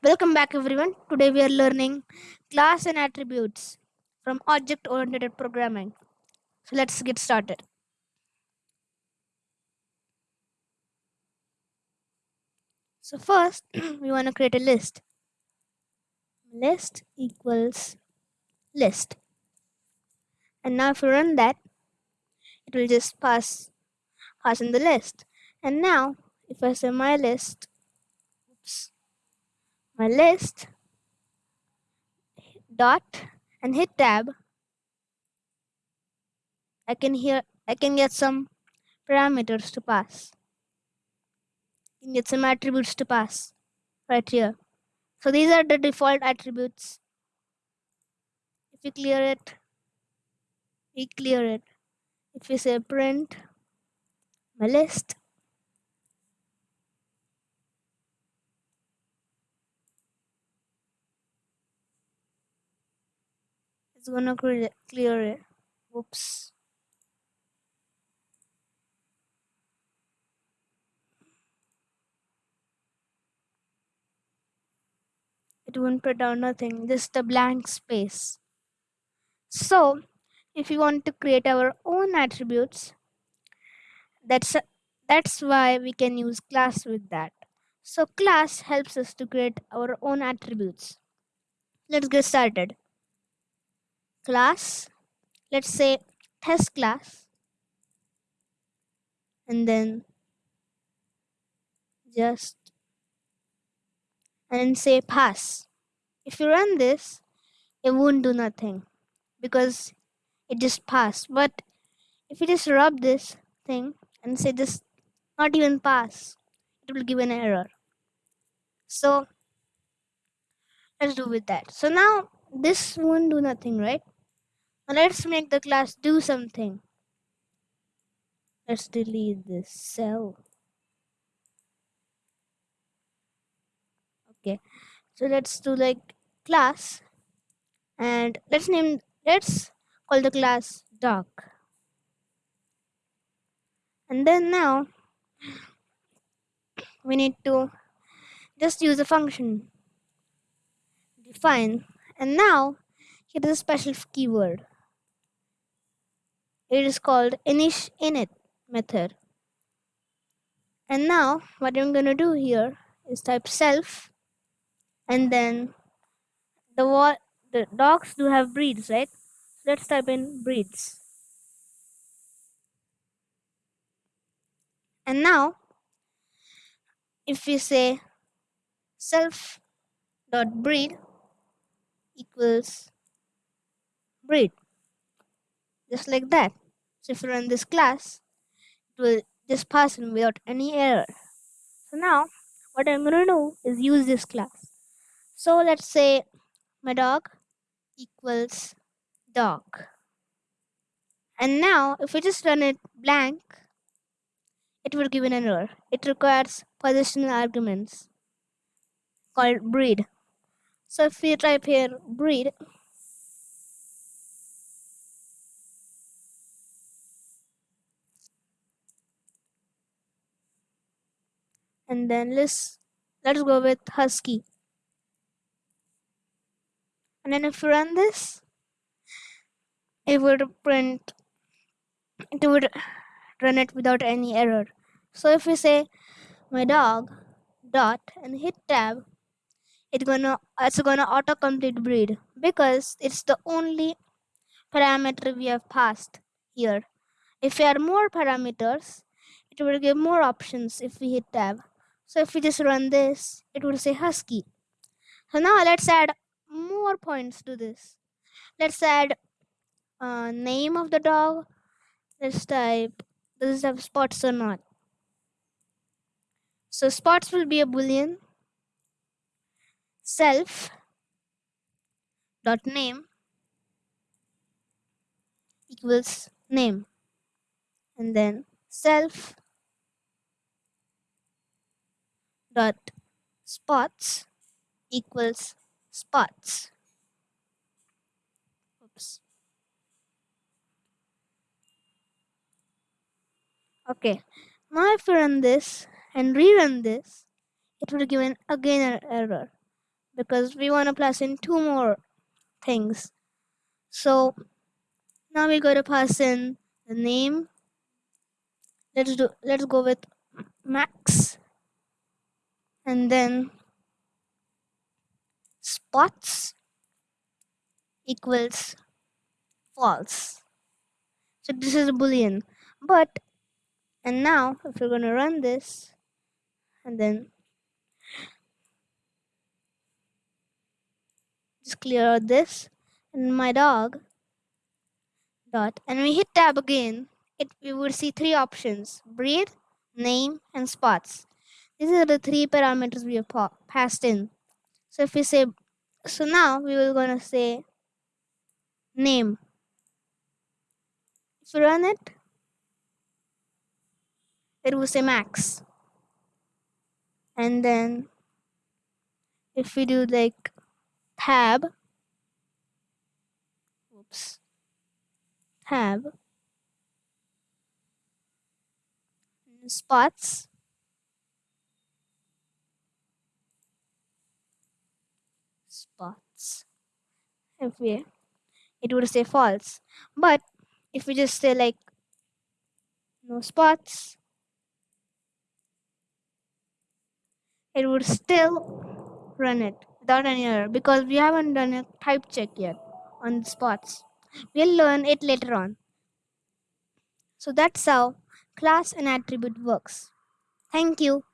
Welcome back everyone. Today we are learning class and attributes from object oriented programming. So let's get started. So first we want to create a list. List equals list. And now if we run that it will just pass pass in the list. And now if I say my list my list dot and hit tab I can hear I can get some parameters to pass. I can get some attributes to pass right here. So these are the default attributes. If we clear it, we clear it. If we say print my list, it's gonna clear it. Whoops. it won't print out nothing, just a blank space. So if we want to create our own attributes, that's that's why we can use class with that. So class helps us to create our own attributes. Let's get started. Class, let's say test class, and then just and say pass. If you run this, it won't do nothing because it just passed. But if you just rub this thing and say just not even pass, it will give an error. So let's do with that. So now this won't do nothing, right? Let's make the class do something. Let's delete this cell. okay. So let's do like class. And let's name let's call the class dog and then now we need to just use a function. Define. And now here is a special keyword it is called init init method. And now what I'm gonna do here is type self and then the what the dogs do have breeds right? So let's type in breeds. And now if we say self dot breed equals breed just like that so if you run this class it will just pass in without any error so now what i'm going to do is use this class so let's say my dog equals dog. And now if we just run it blank, it will give an error. It requires positional arguments called breed. So if we type here breed, and then let's let's go with husky. And then if you run this it would print it would run it without any error. So if we say my dog dot and hit tab it's gonna it's gonna auto complete breed because it's the only parameter we have passed here. If we add more parameters it will give more options if we hit tab so if we just run this it will say husky so now let's add more points to this. Let's add uh, name of the dog. Let's type does it have spots or not. So spots will be a boolean. Self dot name equals name and then self dot spots equals spots. Oops. Okay, now if we run this and rerun this, it will give an again an error. because we want to pass in two more things. So now we're going to pass in the name. Let's do let's go with max and then spots equals false. So this is a boolean. But and now if we're going to run this and then just clear out this and my dog dot and we hit tab again it we would see three options breed name and spots these are the three parameters we have pa passed in. So if we say so now we will gonna say name. If we run it it will say max. And then if we do like tab oops tab spots if we it would say false. But if we just say like no spots it would still run it without any error because we haven't done a type check yet on the spots. We'll learn it later on. So that's how class and attribute works. Thank you